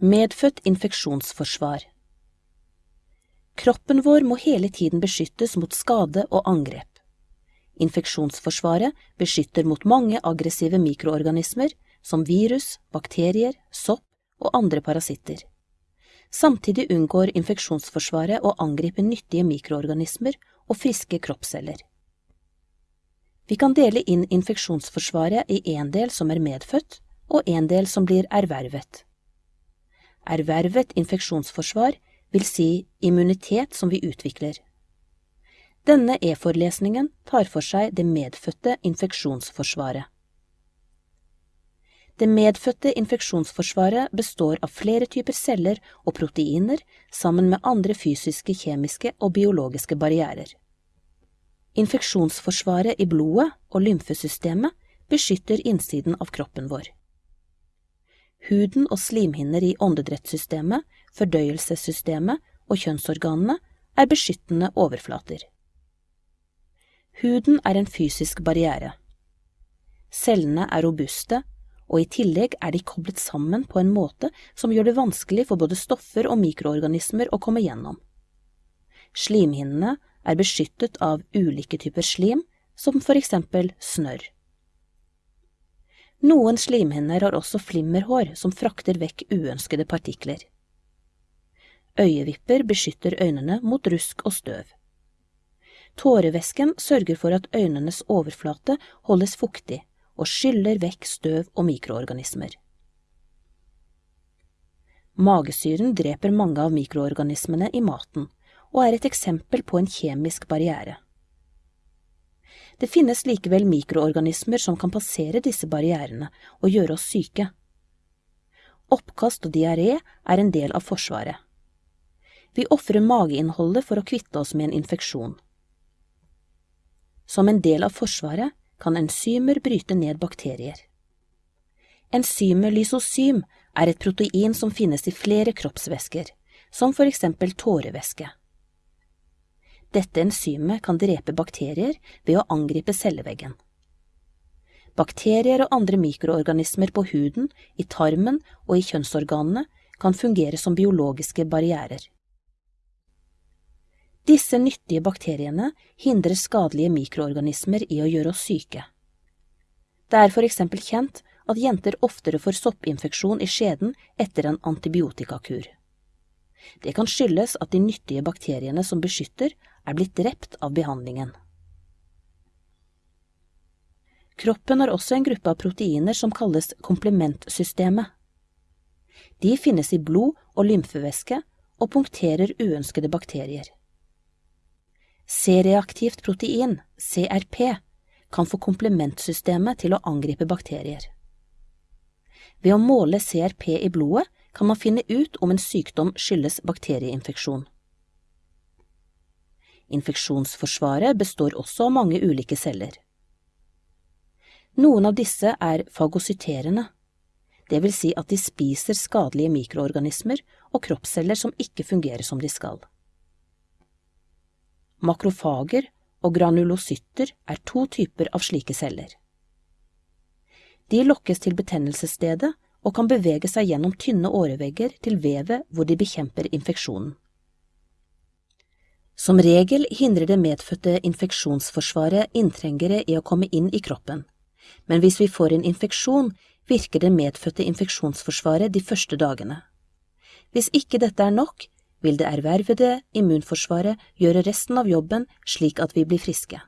Medfødt infeksjonsforsvar Kroppen vår må hele tiden beskyttes mot skade og angrep. Infeksjonsforsvaret beskytter mot mange aggressive mikroorganismer, som virus, bakterier, sopp og andre parasitter. Samtidig unngår infeksjonsforsvaret å angripe nyttige mikroorganismer og friske kroppsceller. Vi kan dele inn infeksjonsforsvaret i en del som er medfødt, og en del som blir ervervet. Ervervet infeksjonsforsvar vil si immunitet som vi utvikler. Denne e-forelesningen tar for seg det medfødte infeksjonsforsvaret. Det medfødte infeksjonsforsvaret består av flere typer celler og proteiner sammen med andre fysiske, kjemiske og biologiske barrierer. Infeksjonsforsvaret i blodet og lymfesystemet beskytter innsiden av kroppen vår. Huden og slimhinner i åndedrettssystemet, fordøyelsessystemet og kjønnsorganene er beskyttende overflater. Huden er en fysisk barriere. Cellene er robuste, og i tillegg er de koblet sammen på en måte som gjør det vanskelig for både stoffer og mikroorganismer å komme gjennom. Slimhinnene er beskyttet av ulike typer slim, som for eksempel snørr. Noen slimhinner har også flimmerhår som frakter vekk uønskede partikler. Øyevipper beskytter øynene mot rusk og støv. Tårevæsken sørger for at øynenes overflate holdes fuktig og skyller vekk støv og mikroorganismer. Magesyren dreper mange av mikroorganismene i maten og er et eksempel på en kjemisk barriere. Det finnes likevel mikroorganismer som kan passere disse barrierene og gjøre oss syke. Oppkast og diaré er en del av Forsvaret. Vi ofrer mageinnholdet for å kvitte oss med en infeksjon. Som en del av Forsvaret kan enzymer bryte ned bakterier. Enzymet lysosym er et protein som finnes i flere kroppsvæsker, som for eksempel tårevæske. Dette enzymet kan drepe bakterier ved å angripe celleveggen. Bakterier og andre mikroorganismer på huden, i tarmen og i kjønnsorganene kan fungere som biologiske barrierer. Disse nyttige bakteriene hindrer skadelige mikroorganismer i å gjøre oss syke. Det er for eksempel kjent at jenter oftere får soppinfeksjon i skjeden etter en antibiotikakur. Det kan skyldes at de nyttige bakteriene som beskytter, er blitt drept av behandlingen. Kroppen har også en gruppe av proteiner som kalles komplementsystemet. De finnes i blod og lymfevæske og punkterer uønskede bakterier. C-reaktivt protein, CRP, kan få komplementsystemet til å angripe bakterier. Ved å måle CRP i blodet kan man finne ut om en sykdom skyldes bakterieinfeksjon. Infeksjonsforsvaret består også av mange ulike celler. Noen av disse er fagocyterende, det vil si at de spiser skadelige mikroorganismer og kroppsceller som ikke fungerer som de skal. Makrofager og granulocytter er to typer av slike celler. De lokkes til betennelsesstedet og kan bevege seg gjennom tynne årevegger til vevet hvor de bekjemper infeksjonen. Som regel hindrer det medfødte infeksjonsforsvaret inntrengere i å komme inn i kroppen, men hvis vi får en infeksjon, virker det medfødte infeksjonsforsvaret de første dagene. Hvis ikke dette er nok, vil det ervervede immunforsvaret gjøre resten av jobben slik at vi blir friske.